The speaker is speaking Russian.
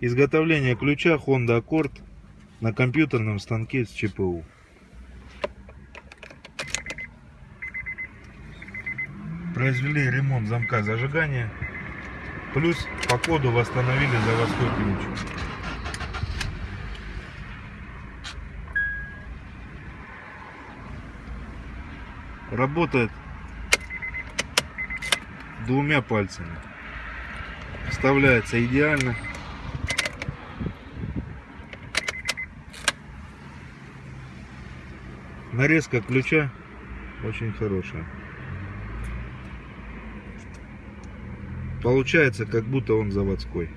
Изготовление ключа Honda Accord на компьютерном станке с ЧПУ. Произвели ремонт замка зажигания. Плюс по коду восстановили заводской ключ. Работает двумя пальцами. Вставляется идеально. Нарезка ключа очень хорошая. Получается, как будто он заводской.